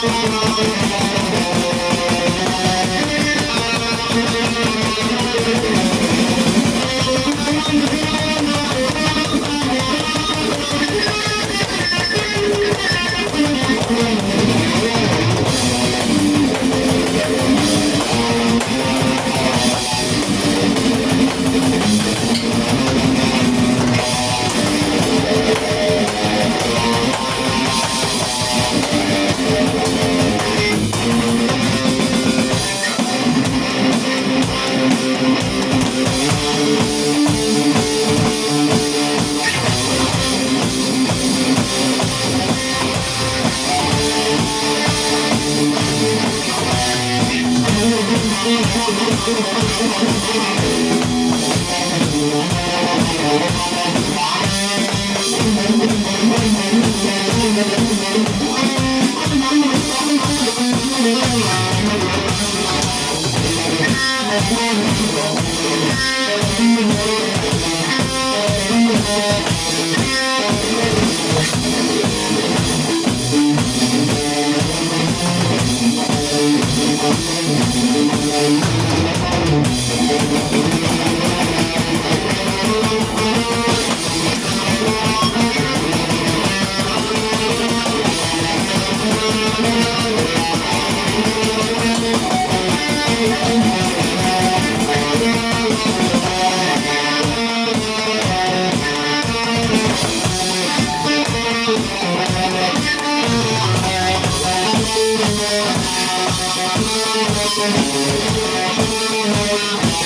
Música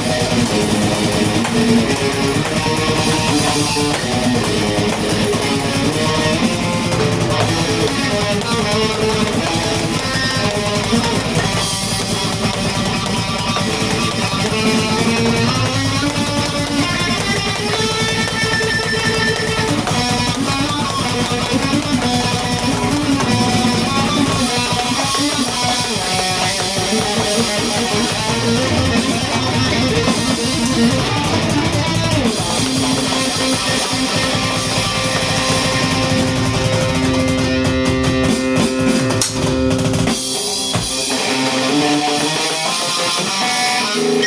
Thank you.